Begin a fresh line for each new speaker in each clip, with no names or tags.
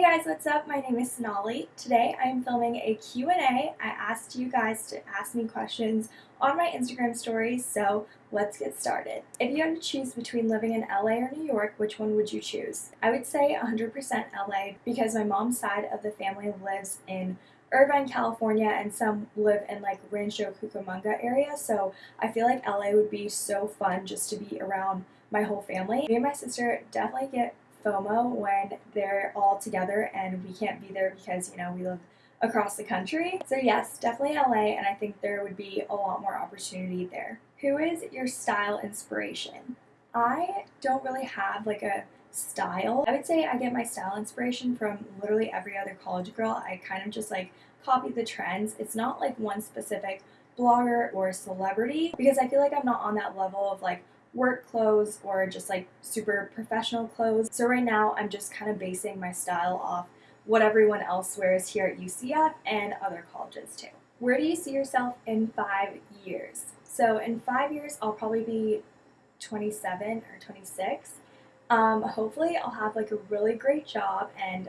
Hey guys, what's up? My name is Sonali. Today I am filming a Q&A. I asked you guys to ask me questions on my Instagram stories, so let's get started. If you had to choose between living in LA or New York, which one would you choose? I would say 100% LA because my mom's side of the family lives in Irvine, California, and some live in like Rancho Cucamonga area, so I feel like LA would be so fun just to be around my whole family. Me and my sister definitely get FOMO when they're all together and we can't be there because, you know, we live across the country. So yes, definitely LA and I think there would be a lot more opportunity there. Who is your style inspiration? I don't really have like a style. I would say I get my style inspiration from literally every other college girl. I kind of just like copy the trends. It's not like one specific blogger or celebrity because I feel like I'm not on that level of like work clothes or just like super professional clothes. So right now I'm just kind of basing my style off what everyone else wears here at UCF and other colleges too. Where do you see yourself in five years? So in five years I'll probably be 27 or 26. Um, hopefully I'll have like a really great job and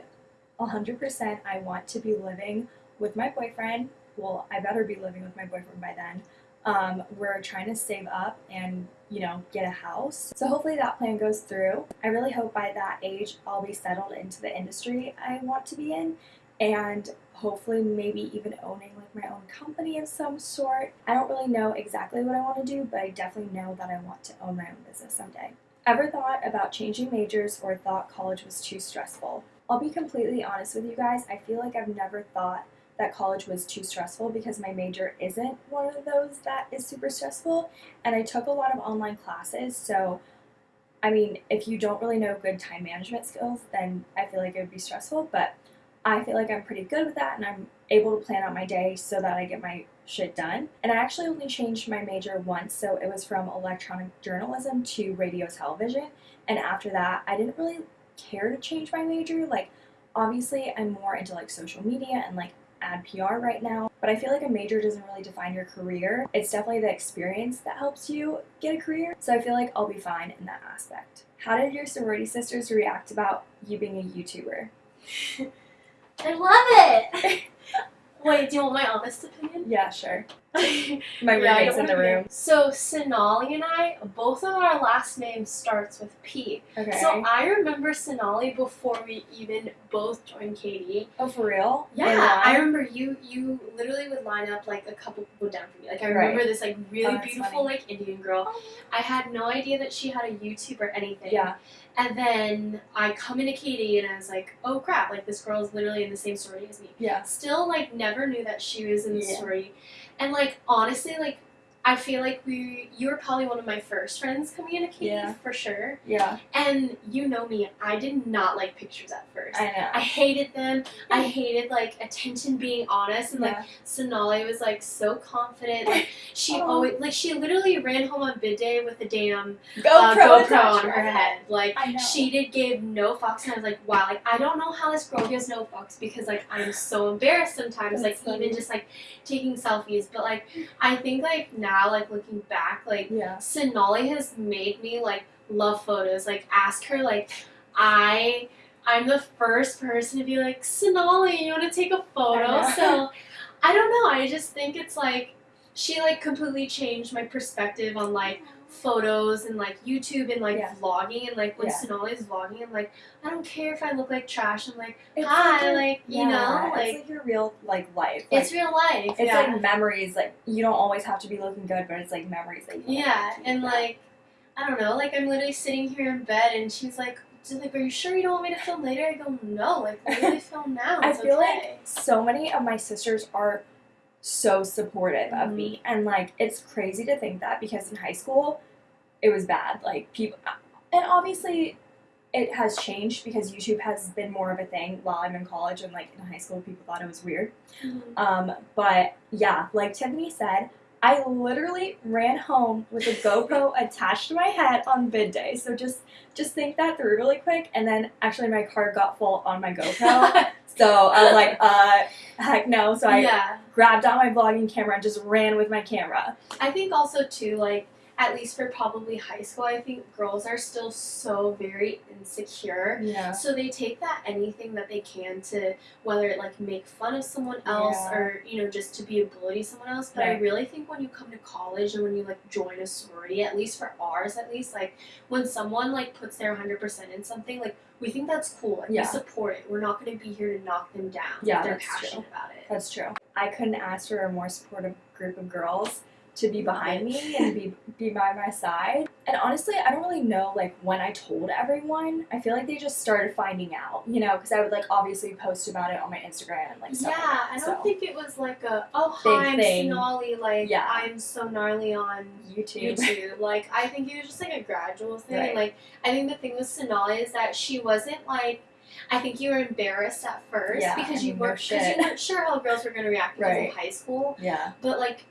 100% I want to be living with my boyfriend. Well, I better be living with my boyfriend by then. Um, we're trying to save up and, you know, get a house. So hopefully that plan goes through. I really hope by that age I'll be settled into the industry I want to be in and hopefully maybe even owning like my own company of some sort. I don't really know exactly what I want to do, but I definitely know that I want to own my own business someday. Ever thought about changing majors or thought college was too stressful? I'll be completely honest with you guys, I feel like I've never thought that college was too stressful because my major isn't one of those that is super stressful. And I took a lot of online classes, so I mean, if you don't really know good time management skills, then I feel like it would be stressful. But I feel like I'm pretty good with that and I'm able to plan out my day so that I get my shit done. And I actually only changed my major once, so it was from electronic journalism to radio television. And after that, I didn't really care to change my major. Like, obviously, I'm more into like social media and like ad PR right now, but I feel like a major doesn't really define your career. It's definitely the experience that helps you get a career, so I feel like I'll be fine in that aspect. How did your sorority sisters react about you being a YouTuber?
I love it! Wait, do you want my honest opinion?
Yeah, sure.
My
roommate's in the room.
So Sonali and I, both of our last names starts with P.
Okay.
So I remember Sonali before we even both joined KD.
oh, for real?
Yeah, I remember you. You literally would line up like a couple people down for me. Like I
Right.
remember this like really
Oh,
beautiful
funny.
like Indian girl. I had no idea that she had a YouTube or anything.
Yeah.
And then I come into KD and I was like, oh crap! Like this girl is literally in the same sorority as me.
Yeah.
Still like never knew that she was in the
Yeah.
sorority. And like honestly, like I feel like we you were probably one of my first friends coming KD
Yeah.
for sure.
Yeah.
And you know me, I did not like pictures at first.
I know.
I hated them. I hated like attention being honest and like
yeah.
Sonali was like so confident. Like she
Oh.
always like she literally ran home on bid day with a damn
GoPro,
uh, GoPro on her head. Like
I know.
she did gave no fucks and I was like, wow, like I don't know how this girl gives no fucks because like I'm so embarrassed sometimes,
That's
like
funny.
even just like taking selfies. But like I think like now like looking back, like
Yeah.
Sonali has made me like love photos. Like ask her like I I'm the first person to be like, Sonali, you wanna take a photo?
I.
So I don't know, I just think it's like she like completely changed my perspective on like photos and like YouTube and like
Yeah.
vlogging and like when
Yeah.
Sonali's vlogging I'm like I don't care if I look like trash. I'm like,
It's
hi,
your-
like, you
yeah,
know,
it's
like
like your real like life.
it's real life.
It's like memories. Like you don't always have to be looking good, but it's like memories that
Yeah, and like, I don't know, like I'm literally sitting here in bed and she's like, she's like, are you sure you don't want me to film later? I go, no, like I really film now.
I feel
okay.
like so many of my sisters are so supportive of me, and like it's crazy to think that because in high school, it was bad. Like people, and obviously. It has changed because YouTube has been more of a thing while I'm in college and like in high school people thought it was weird.
Mhm.
Um, but yeah, like Tiffany said, I literally ran home with a GoPro attached to my head on bid day. So just just think that through really quick. And then actually my car got full on my GoPro. so I was like, uh, heck no. So I
yeah,
grabbed out my vlogging camera and just ran with my camera.
I think also too, like at least for probably high school, I think girls are still so very insecure.
Yeah.
So they take that anything that they can to whether it like make fun of someone else
Yeah.
or you know just to be a bully to someone else. But I really think when you come to college and when you like join a sorority, at least for ours, at least like when someone like puts their hundred percent in something, like we think that's cool. Like
Yeah.
we support it. We're not going to be here to knock them down.
Yeah,
if they're
that's
passionate about it.
That's true. I couldn't ask for a more supportive group of girls to be behind me and be be by my side. And honestly, I don't really know like when I told everyone. I feel like they just started finding out, you know, because I would like obviously post about it on my Instagram and like stuff
Yeah,
like that.
I don't
so.
think it was like a oh
Big
hi I'm
thing.
Sonali like
Yeah.
I'm so gnarly on
YouTube.
YouTube. like I think it was just like a gradual thing.
Right.
Like I think the thing with Sonali is that she wasn't like I think you were embarrassed at first
Yeah,
because you weren't because you weren't sure how girls were gonna react because
Right.
of high school.
Yeah.
But like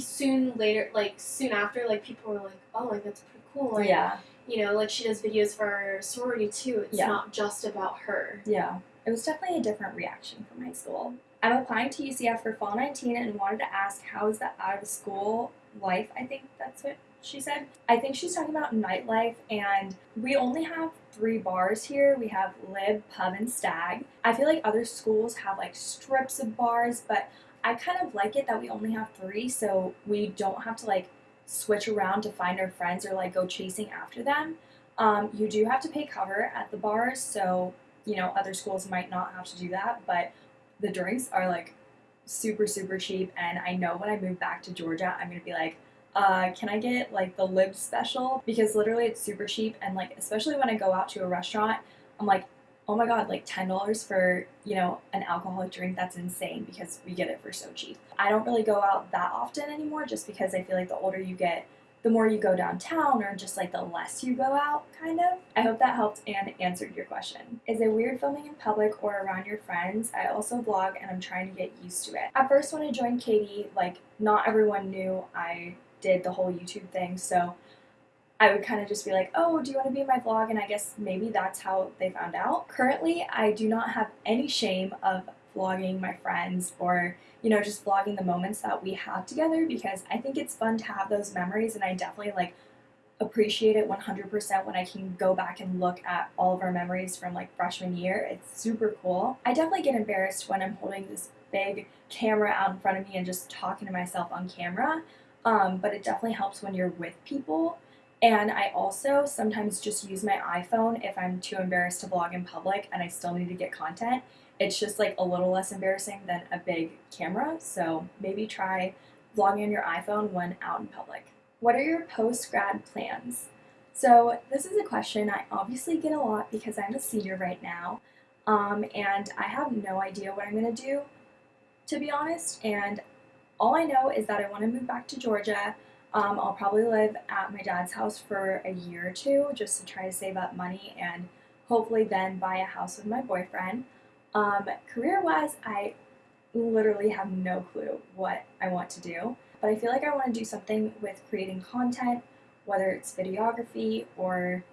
soon later, like soon after, like people were like, oh, like that's pretty cool. Like
yeah.
you know, like she does videos for our sorority too. It's
Yeah.
not just about her.
Yeah. It was definitely a different reaction from high school. I'm applying to UCF for fall 19 and wanted to ask how is that out of school life? I think that's what she said. I think she's talking about nightlife and we only have three bars here. We have Lib, Pub, and Stag. I feel like other schools have like strips of bars, but I kind of like it that we only have three so we don't have to like switch around to find our friends or like go chasing after them. Um, you do have to pay cover at the bars, so you know, other schools might not have to do that, but the drinks are like super, super cheap. And I know when I move back to Georgia, I'm gonna be like, uh, can I get like the lib special? Because literally it's super cheap. And like, especially when I go out to a restaurant, I'm like, oh my god, like $10 for, you know, an alcoholic drink, that's insane because we get it for so cheap. I don't really go out that often anymore just because I feel like the older you get, the more you go downtown or just like the less you go out, kind of. I hope that helped and answered your question. Is it weird filming in public or around your friends? I also vlog and I'm trying to get used to it. At first, when I joined KD, like not everyone knew I did the whole YouTube thing, so I would kind of just be like, oh, do you want to be in my vlog? And I guess maybe that's how they found out. Currently, I do not have any shame of vlogging my friends or you know, just vlogging the moments that we have together because I think it's fun to have those memories and I definitely like appreciate it 100% when I can go back and look at all of our memories from like freshman year. It's super cool. I definitely get embarrassed when I'm holding this big camera out in front of me and just talking to myself on camera. Um, but it definitely helps when you're with people. And I also sometimes just use my iPhone if I'm too embarrassed to vlog in public and I still need to get content it's just like a little less embarrassing than a big camera. So maybe try vlogging on your iPhone when out in public. What are your post grad plans? So this is a question I obviously get a lot because I'm a senior right now, um, and I have no idea what I'm gonna do, to be honest. And all I know is that I want to move back to Georgia. Um, I'll probably live at my dad's house for a year or two just to try to save up money and hopefully then buy a house with my boyfriend. Um, career wise, I literally have no clue what I want to do, but I feel like I want to do something with creating content, whether it's videography or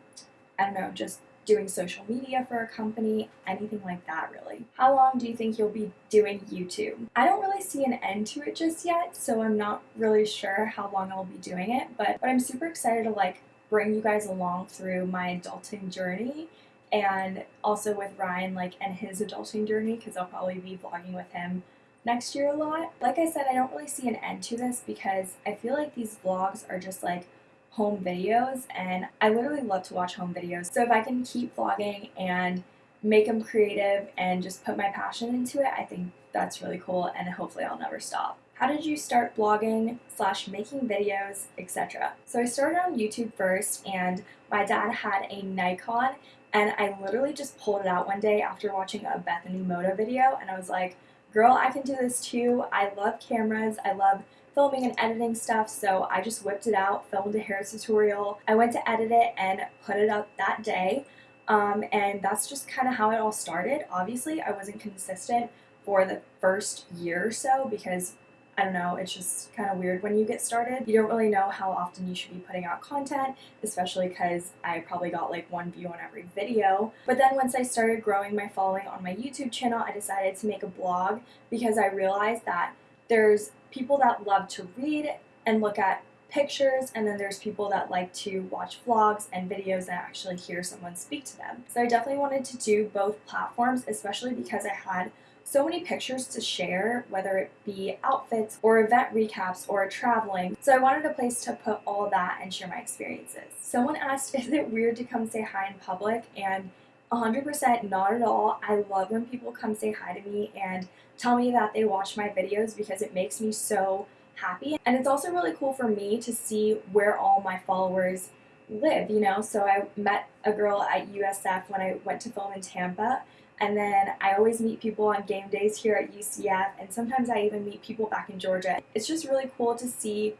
I don't know, just doing social media for a company, anything like that, really. How long do you think you'll be doing YouTube? I don't really see an end to it just yet, so I'm not really sure how long I'll be doing it, but, but I'm super excited to like bring you guys along through my adulting journey and also with Ryan like and his adulting journey because I'll probably be vlogging with him next year a lot. Like I said, I don't really see an end to this because I feel like these vlogs are just like home videos and I literally love to watch home videos. So if I can keep vlogging and make them creative and just put my passion into it, I think that's really cool and hopefully I'll never stop. How did you start blogging slash making videos, etc.? So I started on YouTube first and my dad had a Nikon and I literally just pulled it out one day after watching a Bethany Mota video and I was like, girl, I can do this too. I love cameras. I love filming and editing stuff, so I just whipped it out, filmed a hair tutorial. I went to edit it and put it up that day. Um, and that's just kind of how it all started. Obviously, I wasn't consistent for the first year or so because I don't know, it's just kind of weird when you get started. You don't really know how often you should be putting out content, especially because I probably got like one view on every video. But then once I started growing my following on my YouTube channel, I decided to make a blog because I realized that there's people that love to read and look at pictures, and then there's people that like to watch vlogs and videos and actually hear someone speak to them. So I definitely wanted to do both platforms, especially because I had so many pictures to share, whether it be outfits or event recaps or traveling. So I wanted a place to put all that and share my experiences. Someone asked, is it weird to come say hi in public? And 100% not at all. I love when people come say hi to me and tell me that they watch my videos because it makes me so happy. And it's also really cool for me to see where all my followers live, you know? So I met a girl at USF when I went to film in Tampa. And then I always meet people on game days here at UCF, and sometimes I even meet people back in Georgia. It's just really cool to see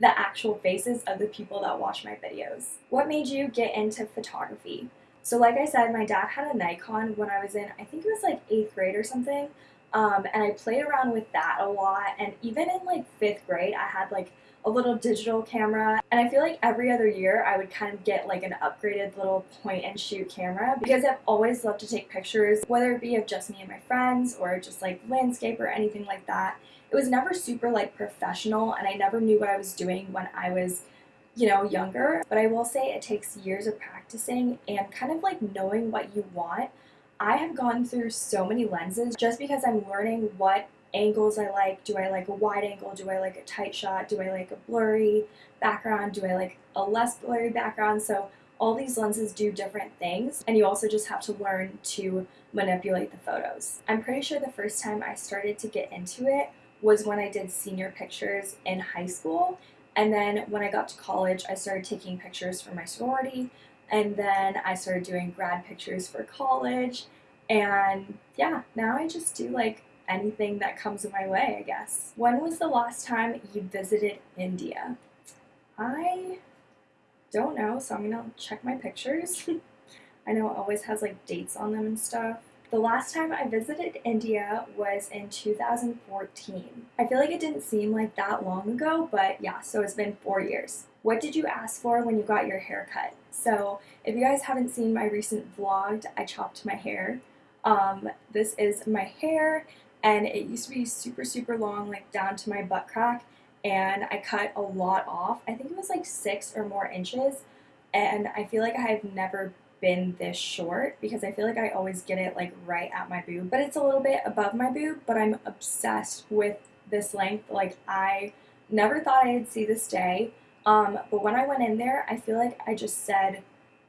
the actual faces of the people that watch my videos. What made you get into photography? So like I said, my dad had a Nikon when I was in, I think it was like eighth grade or something. Um, and I played around with that a lot. And even in like fifth grade, I had like a little digital camera. And I feel like every other year I would kind of get like an upgraded little point and shoot camera because I've always loved to take pictures, whether it be of just me and my friends or just like landscape or anything like that. It was never super like professional and I never knew what I was doing when I was you know, younger. But I will say it takes years of practicing and kind of like knowing what you want. I have gone through so many lenses just because I'm learning what angles I like. Do I like a wide angle? Do I like a tight shot? Do I like a blurry background? Do I like a less blurry background? So all these lenses do different things and you also just have to learn to manipulate the photos. I'm pretty sure the first time I started to get into it was when I did senior pictures in high school and then when I got to college, I started taking pictures for my sorority. And then I started doing grad pictures for college. And yeah, now I just do like anything that comes my way, I guess. When was the last time you visited India? I don't know, so I'm gonna check my pictures. I know it always has like dates on them and stuff. The last time I visited India was in 2014. I feel like it didn't seem like that long ago, but yeah, so it's been four years. What did you ask for when you got your hair cut? So if you guys haven't seen my recent vlog, I chopped my hair. Um, this is my hair and it used to be super, super long, like down to my butt crack and I cut a lot off. I think it was like six or more inches and I feel like I have never been this short because I feel like I always get it like right at my boob. But it's a little bit above my boob, but I'm obsessed with this length. Like I never thought I'd see this day. Um, but when I went in there, I feel like I just said,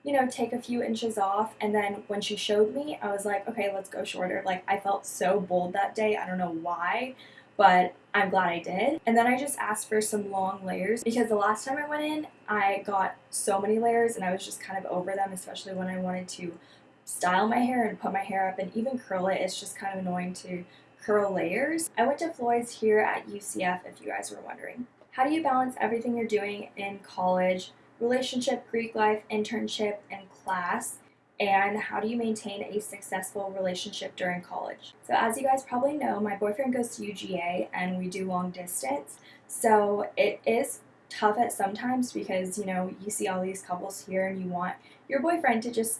you know, take a few inches off. And then when she showed me, I was like, okay, let's go shorter. Like I felt so bold that day. I don't know why but I'm glad I did. And then I just asked for some long layers because the last time I went in, I got so many layers and I was just kind of over them, especially when I wanted to style my hair and put my hair up and even curl it. It's just kind of annoying to curl layers. I went to Floyd's here at UCF if you guys were wondering. How do you balance everything you're doing in college, relationship, Greek life, internship, and class? and how do you maintain a successful relationship during college. So as you guys probably know, my boyfriend goes to UGA and we do long distance. So it is tough at sometimes because, you know, you see all these couples here and you want your boyfriend to just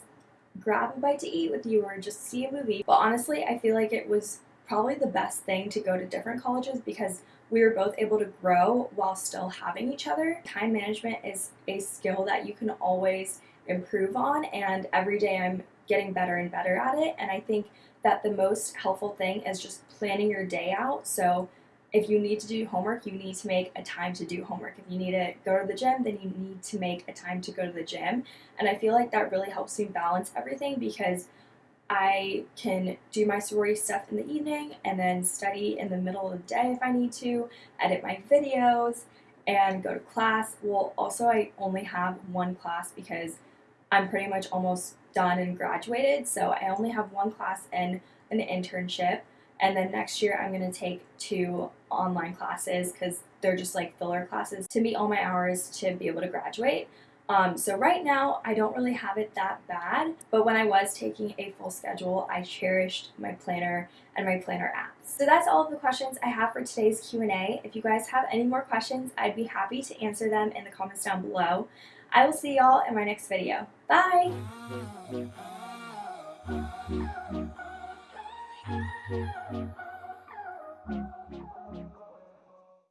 grab a bite to eat with you or just see a movie. But honestly, I feel like it was probably the best thing to go to different colleges because we were both able to grow while still having each other. Time management is a skill that you can always improve on and every day I'm getting better and better at it. And I think that the most helpful thing is just planning your day out. So if you need to do homework you need to make a time to do homework. If you need to go to the gym then you need to make a time to go to the gym. And I feel like that really helps me balance everything because I can do my sorority stuff in the evening and then study in the middle of the day if I need to, edit my videos, and go to class. Well, also, I only have one class because I'm pretty much almost done and graduated. So I only have one class and an internship. And then next year I'm going to take two online classes because they're just like filler classes to meet all my hours to be able to graduate. Um, so right now I don't really have it that bad, but when I was taking a full schedule, I cherished my planner and my planner apps. So that's all of the questions I have for today's Q&A. If you guys have any more questions, I'd be happy to answer them in the comments down below. I will see y'all in my next video. Bye!